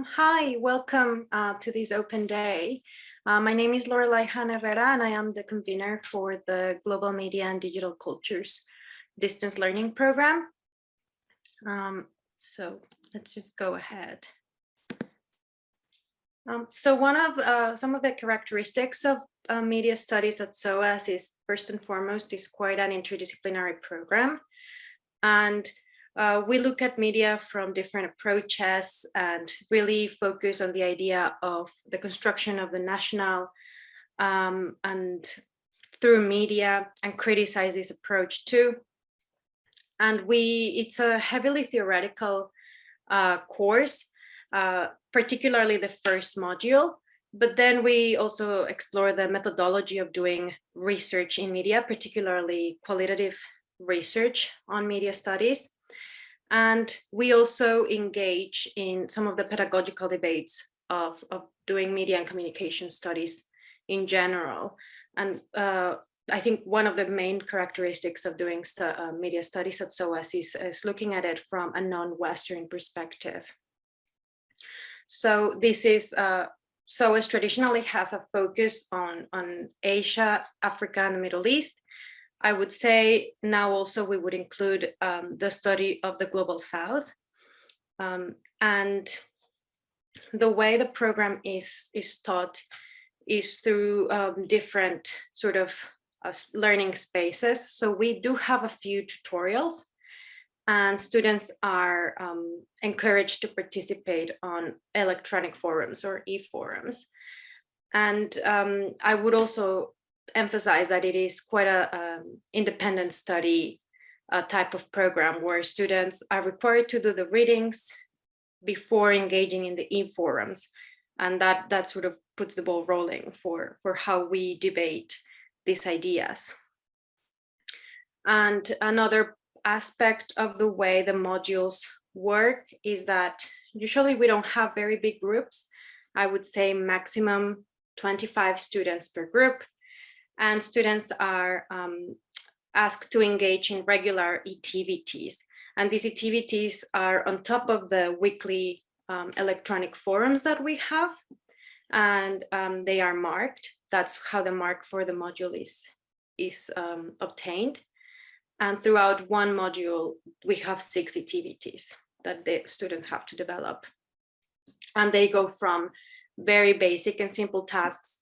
Um, hi, welcome uh, to this open day. Uh, my name is Lorelai Han Herrera and I am the convener for the Global Media and Digital Cultures Distance Learning Program. Um, so let's just go ahead. Um, so one of uh, some of the characteristics of uh, media studies at SOAS is first and foremost is quite an interdisciplinary program. And uh, we look at media from different approaches and really focus on the idea of the construction of the national um, and through media and criticize this approach too. And we, it's a heavily theoretical uh, course, uh, particularly the first module, but then we also explore the methodology of doing research in media, particularly qualitative research on media studies. And we also engage in some of the pedagogical debates of, of doing media and communication studies in general. And uh, I think one of the main characteristics of doing stu uh, media studies at SOAS is, is looking at it from a non-Western perspective. So this is, uh, SOAS traditionally has a focus on, on Asia, Africa, and the Middle East. I would say now also we would include um, the study of the Global South. Um, and the way the program is, is taught is through um, different sort of uh, learning spaces. So we do have a few tutorials and students are um, encouraged to participate on electronic forums or e-forums. And um, I would also emphasize that it is quite a um, independent study uh, type of program where students are required to do the readings before engaging in the e-forums. And that, that sort of puts the ball rolling for, for how we debate these ideas. And another aspect of the way the modules work is that usually we don't have very big groups. I would say maximum 25 students per group and students are um, asked to engage in regular activities. And these activities are on top of the weekly um, electronic forums that we have, and um, they are marked. That's how the mark for the module is, is um, obtained. And throughout one module, we have six activities that the students have to develop. And they go from very basic and simple tasks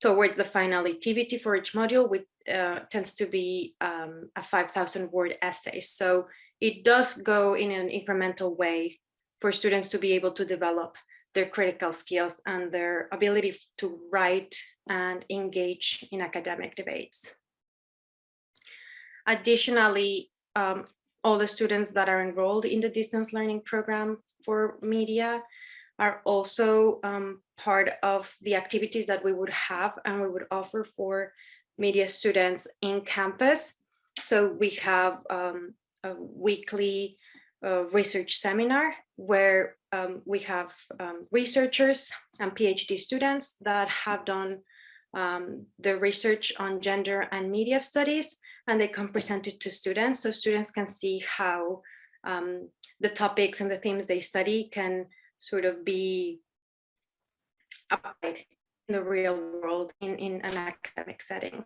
towards the final activity for each module, which uh, tends to be um, a 5,000 word essay. So it does go in an incremental way for students to be able to develop their critical skills and their ability to write and engage in academic debates. Additionally, um, all the students that are enrolled in the distance learning program for media are also um, part of the activities that we would have and we would offer for media students in campus. So we have um, a weekly uh, research seminar where um, we have um, researchers and PhD students that have done um, the research on gender and media studies and they can present it to students so students can see how um, the topics and the themes they study can sort of be applied in the real world in, in an academic setting.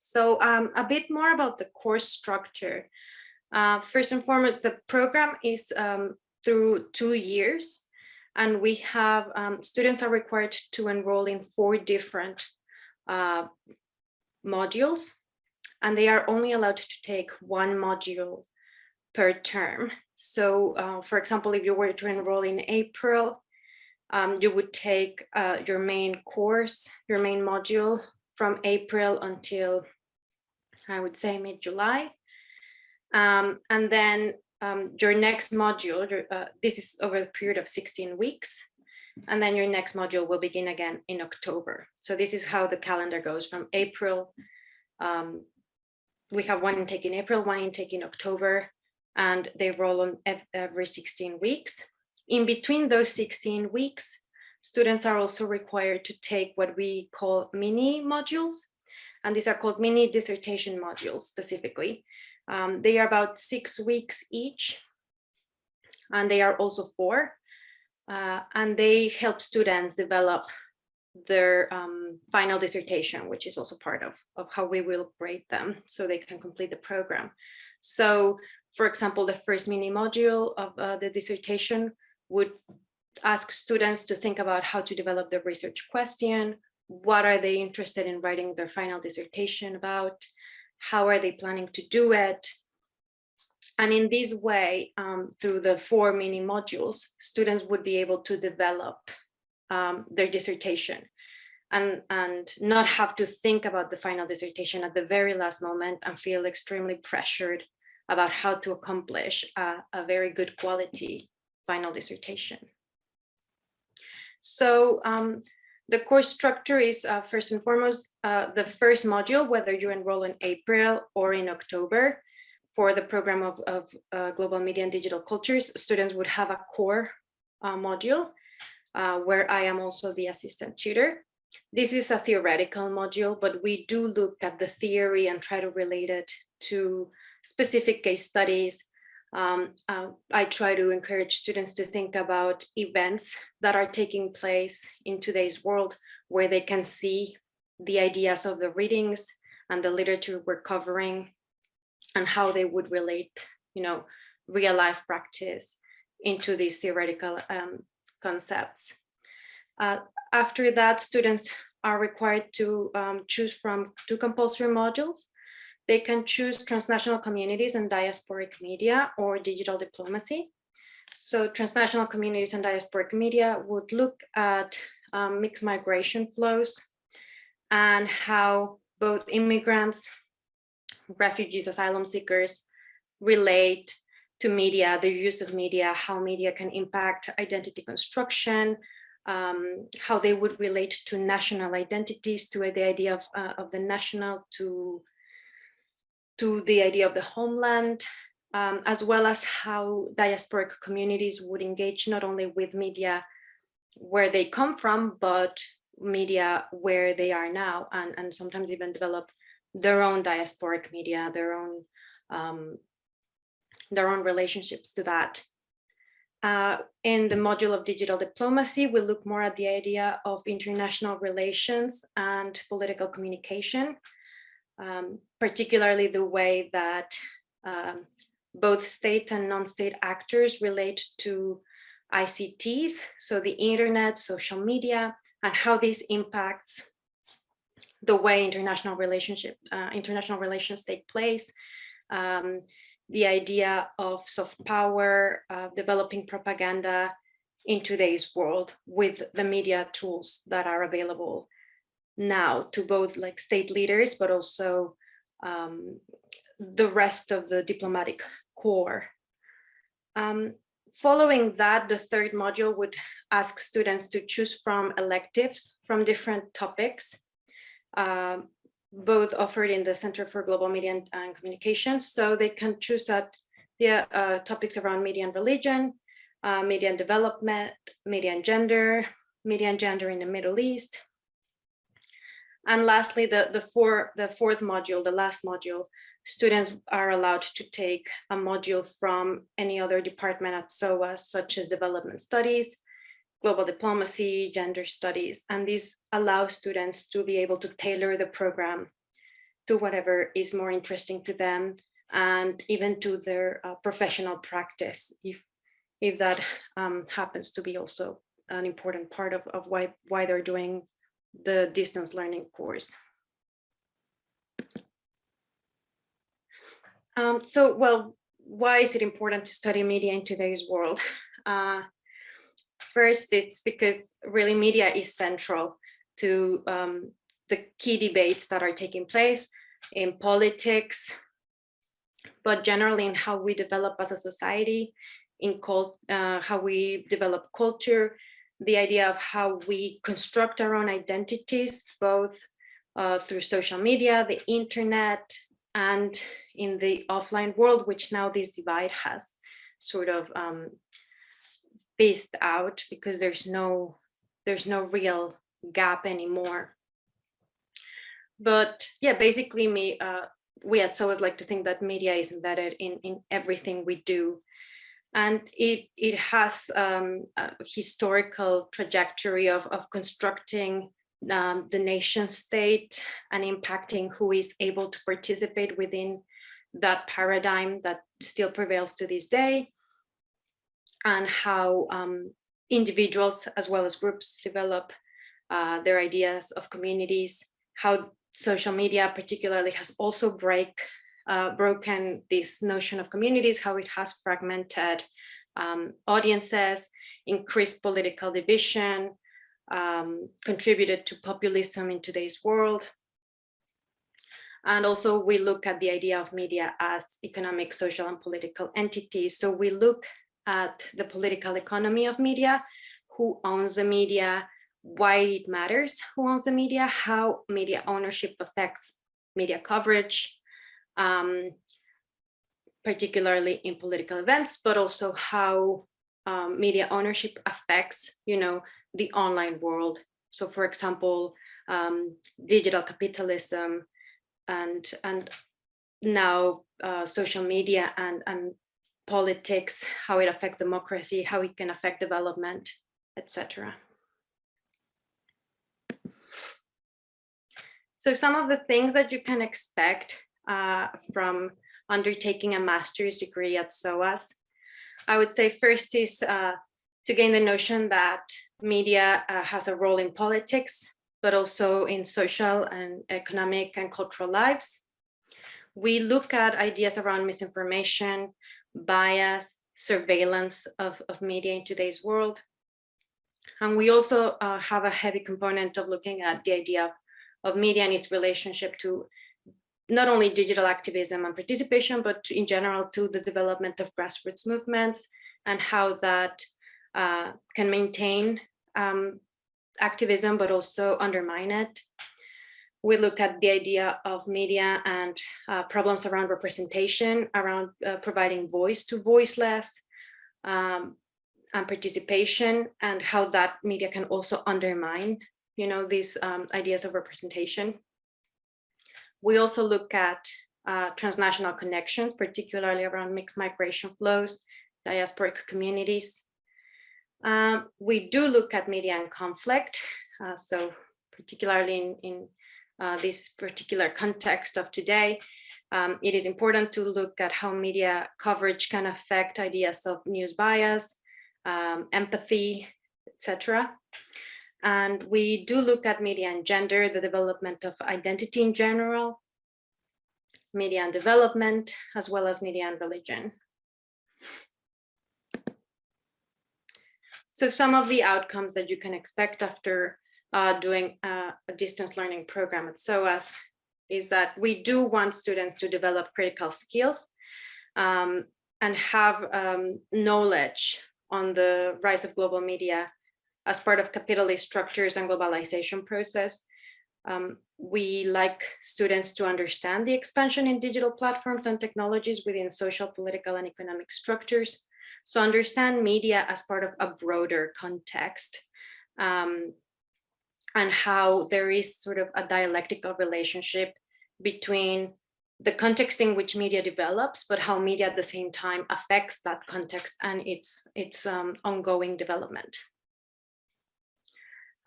So um, a bit more about the course structure. Uh, first and foremost, the program is um, through two years and we have um, students are required to enroll in four different uh, modules and they are only allowed to take one module per term. So uh, for example, if you were to enroll in April, um, you would take uh, your main course, your main module from April until I would say mid-July. Um, and then um, your next module, uh, this is over a period of 16 weeks. And then your next module will begin again in October. So this is how the calendar goes from April. Um, we have one intake in April, one intake in October, and they roll on every 16 weeks. In between those 16 weeks, students are also required to take what we call mini modules. And these are called mini dissertation modules specifically. Um, they are about six weeks each, and they are also four, uh, and they help students develop their um, final dissertation, which is also part of, of how we will grade them so they can complete the program. So for example, the first mini module of uh, the dissertation would ask students to think about how to develop the research question, what are they interested in writing their final dissertation about, how are they planning to do it, and in this way, um, through the four mini modules, students would be able to develop um, their dissertation and, and not have to think about the final dissertation at the very last moment and feel extremely pressured about how to accomplish a, a very good quality final dissertation. So um, the course structure is uh, first and foremost, uh, the first module, whether you enroll in April or in October, for the program of, of uh, global media and digital cultures, students would have a core uh, module uh, where I am also the assistant tutor. This is a theoretical module, but we do look at the theory and try to relate it to specific case studies. Um, uh, I try to encourage students to think about events that are taking place in today's world where they can see the ideas of the readings and the literature we're covering and how they would relate, you know, real life practice into these theoretical um, concepts. Uh, after that, students are required to um, choose from two compulsory modules. They can choose transnational communities and diasporic media or digital diplomacy. So transnational communities and diasporic media would look at um, mixed migration flows and how both immigrants refugees, asylum seekers relate to media, the use of media, how media can impact identity construction, um, how they would relate to national identities, to the idea of, uh, of the national, to, to the idea of the homeland, um, as well as how diasporic communities would engage not only with media where they come from, but media where they are now, and, and sometimes even develop their own diasporic media, their own um, their own relationships to that. Uh, in the module of digital diplomacy, we look more at the idea of international relations and political communication, um, particularly the way that um, both state and non-state actors relate to ICTs, so the internet, social media, and how this impacts the way international relationship, uh, international relations take place, um, the idea of soft power, uh, developing propaganda in today's world with the media tools that are available now to both like state leaders, but also um, the rest of the diplomatic corps. Um, following that, the third module would ask students to choose from electives from different topics uh, both offered in the Center for Global Media and, Communications. So they can choose that the uh, topics around media and religion, uh, media and development, media and gender, media and gender in the Middle East. And lastly, the, the, four, the fourth module, the last module, students are allowed to take a module from any other department at SOAS, such as development studies, global diplomacy, gender studies, and these allow students to be able to tailor the program to whatever is more interesting to them and even to their uh, professional practice if if that um, happens to be also an important part of, of why why they're doing the distance learning course. Um, so, well, why is it important to study media in today's world? Uh, First, it's because really media is central to um, the key debates that are taking place in politics, but generally in how we develop as a society, in cult, uh, how we develop culture, the idea of how we construct our own identities, both uh, through social media, the internet, and in the offline world, which now this divide has sort of um, spaced out because there's no there's no real gap anymore. But yeah, basically me, uh, we at SOAS like to think that media is embedded in, in everything we do. And it, it has um, a historical trajectory of, of constructing um, the nation state and impacting who is able to participate within that paradigm that still prevails to this day. And how um, individuals as well as groups develop uh, their ideas of communities, how social media particularly has also break, uh, broken this notion of communities, how it has fragmented um, audiences, increased political division, um, contributed to populism in today's world. And also we look at the idea of media as economic, social and political entities. So we look at the political economy of media, who owns the media, why it matters who owns the media, how media ownership affects media coverage, um, particularly in political events, but also how um, media ownership affects, you know, the online world. So for example, um, digital capitalism and, and now uh, social media and, and politics, how it affects democracy, how it can affect development, etc. So some of the things that you can expect uh, from undertaking a master's degree at SOAS, I would say first is uh, to gain the notion that media uh, has a role in politics, but also in social and economic and cultural lives. We look at ideas around misinformation, bias, surveillance of, of media in today's world. And we also uh, have a heavy component of looking at the idea of of media and its relationship to not only digital activism and participation, but in general to the development of grassroots movements and how that uh, can maintain um, activism, but also undermine it. We look at the idea of media and uh, problems around representation, around uh, providing voice to voiceless, um, and participation, and how that media can also undermine you know, these um, ideas of representation. We also look at uh, transnational connections, particularly around mixed migration flows, diasporic communities. Um, we do look at media and conflict. Uh, so particularly in, in uh, this particular context of today, um, it is important to look at how media coverage can affect ideas of news bias, um, empathy, etc. And we do look at media and gender, the development of identity in general, media and development, as well as media and religion. So some of the outcomes that you can expect after uh, doing a distance learning program at SOAS is that we do want students to develop critical skills um, and have um, knowledge on the rise of global media as part of capitalist structures and globalization process. Um, we like students to understand the expansion in digital platforms and technologies within social, political, and economic structures. So understand media as part of a broader context um, and how there is sort of a dialectical relationship between the context in which media develops, but how media at the same time affects that context and its, its um, ongoing development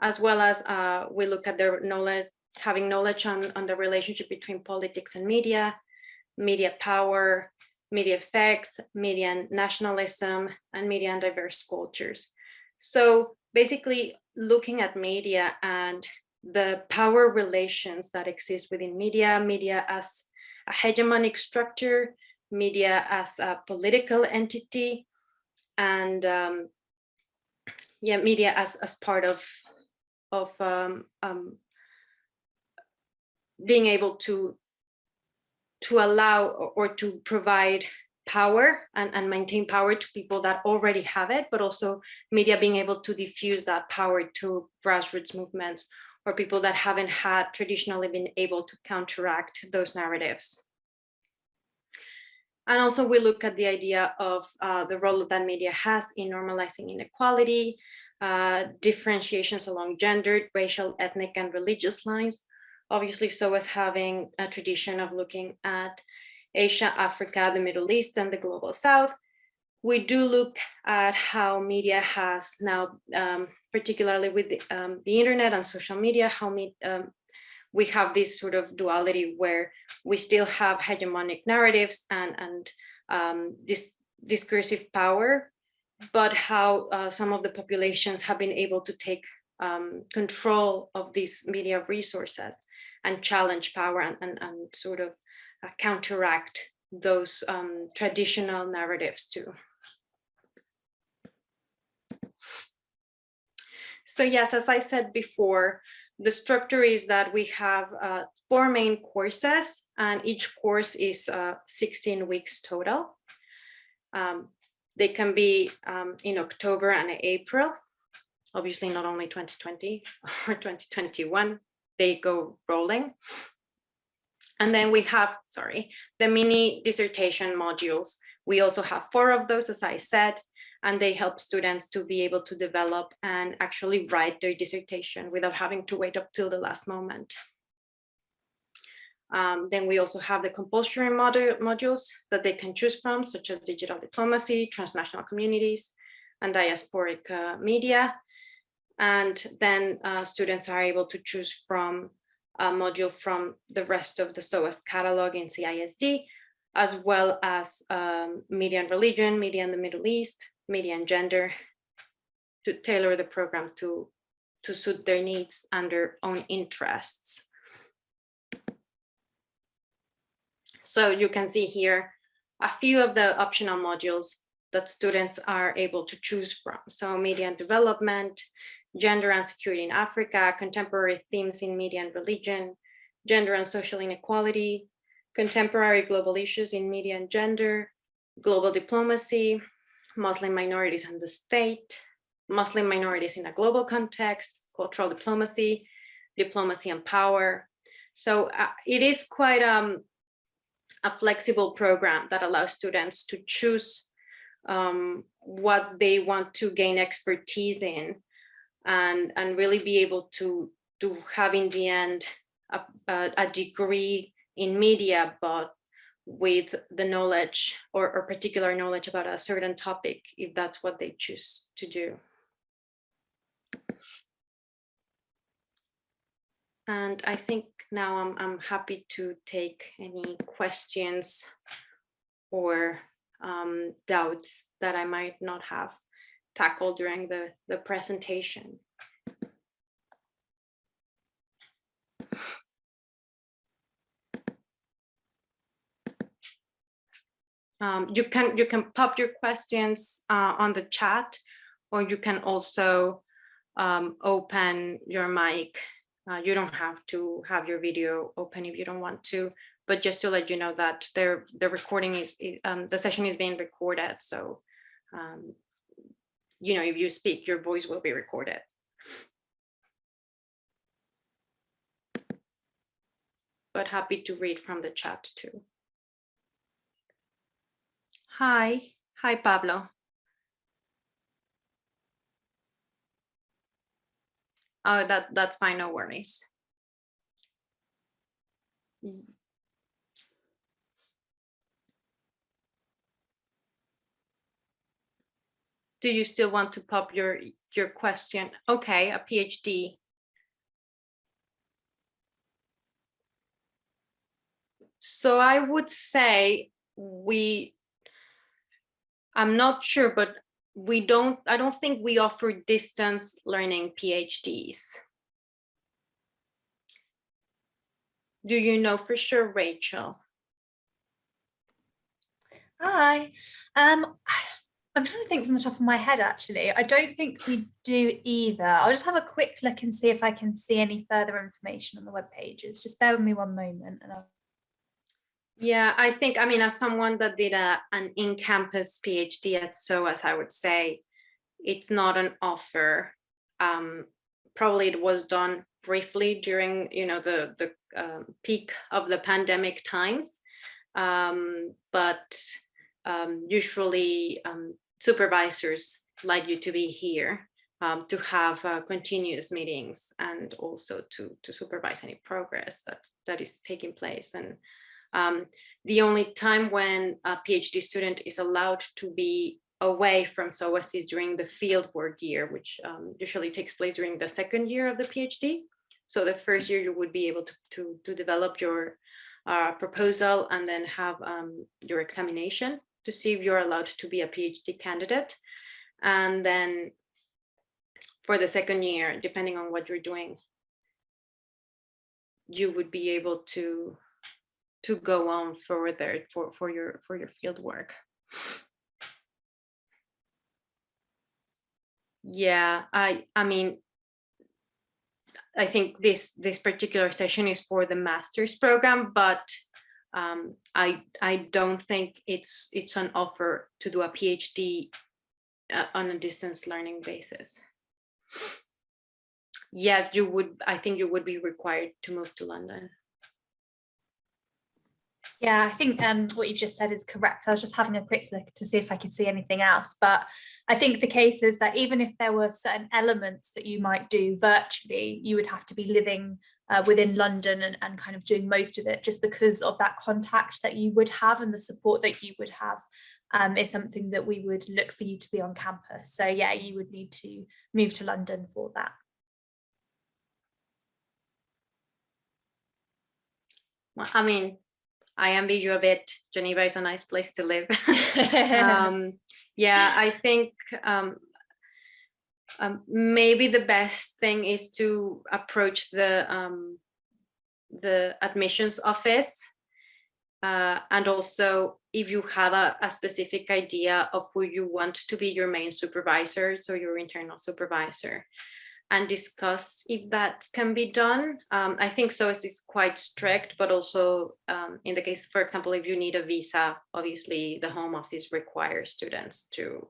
as well as uh, we look at their knowledge, having knowledge on, on the relationship between politics and media, media power, media effects, media and nationalism, and media and diverse cultures. So basically looking at media and the power relations that exist within media, media as a hegemonic structure, media as a political entity, and um, yeah, media as, as part of of um, um, being able to to allow or to provide power and, and maintain power to people that already have it, but also media being able to diffuse that power to grassroots movements or people that haven't had traditionally been able to counteract those narratives. And also we look at the idea of uh, the role that media has in normalizing inequality, uh, differentiations along gendered, racial, ethnic, and religious lines, obviously so as having a tradition of looking at Asia, Africa, the Middle East, and the Global South. We do look at how media has now, um, particularly with the, um, the, internet and social media, how me, um, we have this sort of duality where we still have hegemonic narratives and, and um, this discursive power, but how uh, some of the populations have been able to take um, control of these media resources and challenge power and, and, and sort of uh, counteract those um, traditional narratives too. So yes, as I said before, the structure is that we have uh, four main courses and each course is uh, 16 weeks total. Um, they can be um, in October and April, obviously not only 2020 or 2021, they go rolling. And then we have, sorry, the mini dissertation modules. We also have four of those, as I said, and they help students to be able to develop and actually write their dissertation without having to wait up till the last moment. Um, then we also have the compulsory module, modules that they can choose from, such as digital diplomacy, transnational communities, and diasporic uh, media. And then uh, students are able to choose from a module from the rest of the SOAS catalog in CISD, as well as um, media and religion, media in the Middle East, media and gender, to tailor the program to, to suit their needs and their own interests. So you can see here a few of the optional modules that students are able to choose from. So media and development, gender and security in Africa, contemporary themes in media and religion, gender and social inequality, contemporary global issues in media and gender, global diplomacy, Muslim minorities and the state, Muslim minorities in a global context, cultural diplomacy, diplomacy and power. So uh, it is quite um, a flexible program that allows students to choose um, what they want to gain expertise in and, and really be able to, to have in the end a, a, degree in media, but with the knowledge or, or particular knowledge about a certain topic, if that's what they choose to do. And I think now I'm, I'm happy to take any questions or um, doubts that I might not have tackled during the, the presentation. Um, you can you can pop your questions uh, on the chat, or you can also um, open your mic. Uh, you don't have to have your video open if you don't want to, but just to let you know that the the recording is um, the session is being recorded. So um, you know, if you speak, your voice will be recorded. But happy to read from the chat too. Hi, hi Pablo. Oh, that, that's fine, no worries. do you still want to pop your your question? Okay, a PhD. So I would say we, I'm not sure, but we don't, I don't think we offer distance learning PhDs. Do you know for sure, Rachel? Hi. Um, I'm trying to think from the top of my head, actually. I don't think we do either. I'll just have a quick look and see if I can see any further information on the web pages. Just bear with me one moment. And I'll... Yeah, I think, I mean, as someone that did a, an in-campus PhD at SOAS, I would say it's not an offer. Um, probably it was done briefly during, you know, the, the uh, peak of the pandemic times. Um, but um, usually um, supervisors like you to be here um, to have uh, continuous meetings and also to, to supervise any progress that, that is taking place. And um, the only time when a PhD student is allowed to be away from SOAS is during the fieldwork year, which um, usually takes place during the second year of the PhD. So the first year you would be able to, to, to develop your uh, proposal and then have um, your examination to see if you're allowed to be a PhD candidate. And then for the second year, depending on what you're doing, you would be able to to go on further for for your for your field work. Yeah, I I mean, I think this this particular session is for the master's program, but um, I I don't think it's it's an offer to do a PhD uh, on a distance learning basis. Yes, you would. I think you would be required to move to London. Yeah, I think um, what you've just said is correct. I was just having a quick look to see if I could see anything else. But I think the case is that even if there were certain elements that you might do virtually, you would have to be living uh, within London and, and kind of doing most of it just because of that contact that you would have and the support that you would have um, is something that we would look for you to be on campus. So yeah, you would need to move to London for that. I mean, I envy you a bit. Geneva is a nice place to live. um, yeah, I think um, um, maybe the best thing is to approach the um, the admissions office uh, and also if you have a, a, specific idea of who you want to be your main supervisor, so your internal supervisor, and discuss if that can be done. Um, I think SOAS is quite strict, but also um, in the case, for example, if you need a visa, obviously the home office requires students to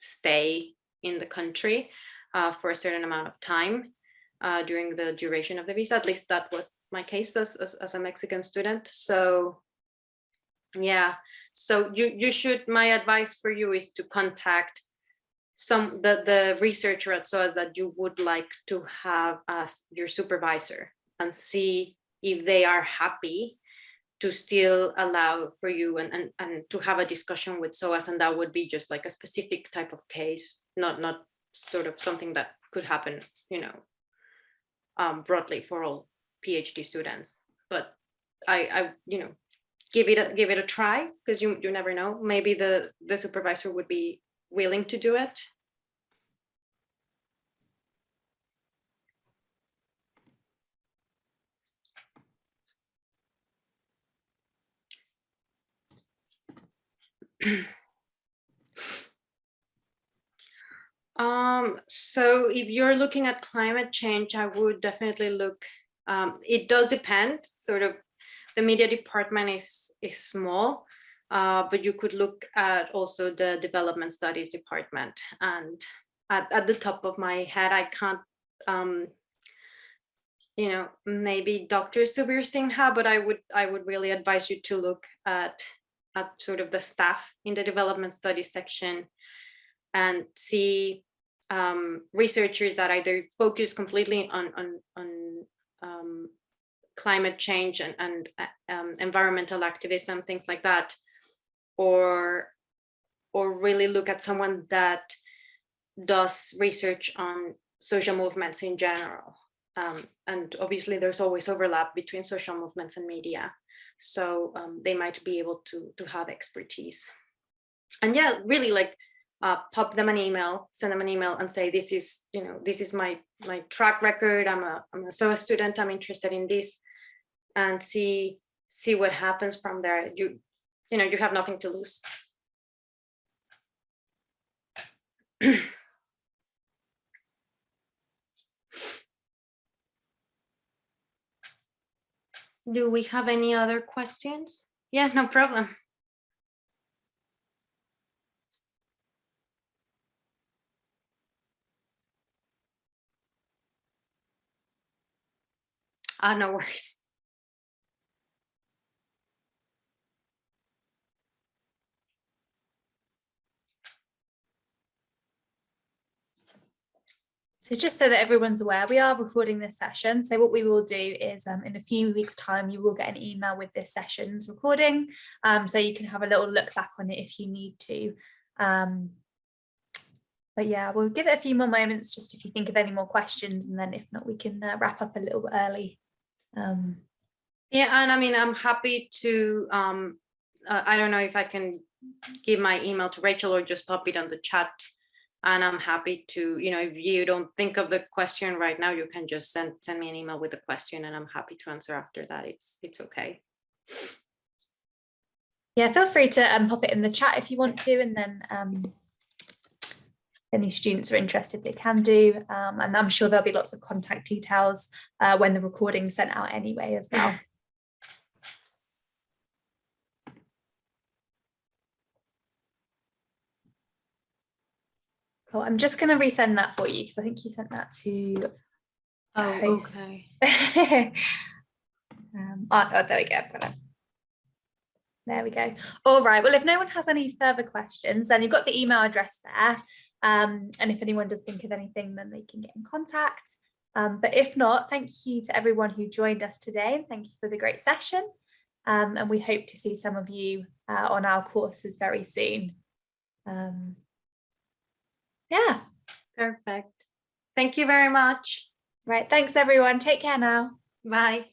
stay in the country uh, for a certain amount of time uh, during the duration of the visa. At least that was my case as, as, as a Mexican student. So yeah, so you, you should, my advice for you is to contact some the the researcher at SOAS that you would like to have as your supervisor and see if they are happy to still allow for you and, and, and to have a discussion with SOAS and that would be just like a specific type of case, not not sort of something that could happen, you know, um, broadly for all PhD students. But I, I, you know, give it a, give it a try because you you never know. Maybe the the supervisor would be willing to do it. um, so if you're looking at climate change, I would definitely look, um, it does depend, sort of, the media department is, is small, uh, but you could look at also the development studies department. And at, at the top of my head, I can't, um, you know, maybe Dr. Subir Sinha, but I would I would really advise you to look at at sort of the staff in the development studies section and see um, researchers that either focus completely on on on um, climate change and, and uh, um, environmental activism, things like that, or or really look at someone that does research on social movements in general. Um, and obviously there's always overlap between social movements and media. So um, they might be able to, to have expertise. And yeah, really like uh, pop them an email, send them an email and say, this is, you know, this is my, my track record. I'm a, I'm a SOAS student. I'm interested in this and see, see what happens from there. You, you know, you have nothing to lose. Do we have any other questions? Yeah, no problem. Ah, no worries. So just so that everyone's aware, we are recording this session. So what we will do is um, in a few weeks time, you will get an email with this session's recording. Um, so you can have a little look back on it if you need to. Um, but yeah, we'll give it a few more moments just if you think of any more questions and then if not, we can uh, wrap up a little early. Um, Yeah, and I mean, I'm happy to, um, uh, I don't know if I can give my email to Rachel or just pop it on the chat. And I'm happy to, you know, if you don't think of the question right now, you can just send, send me an email with the question and I'm happy to answer after that. It's, it's okay. yeah, feel free to um, pop it in the chat if you want to and then um, any students are interested, they can do. Um, and I'm sure there'll be lots of contact details uh, when the recording's sent out anyway as well. Cool. I'm just going to resend that for you because I think you sent that to Oh, okay. um, oh, oh, there we go. I've got it. There we go. All right. Well, if no one has any further questions, then you've got the email address there. Um, and if anyone does think of anything, then they can get in contact. Um, but if not, thank you to everyone who joined us today. and Thank you for the great session. Um, and we hope to see some of you uh, on our courses very soon. Um, yeah. Perfect. Thank you very much. Right. Thanks, everyone. Take care now. Bye.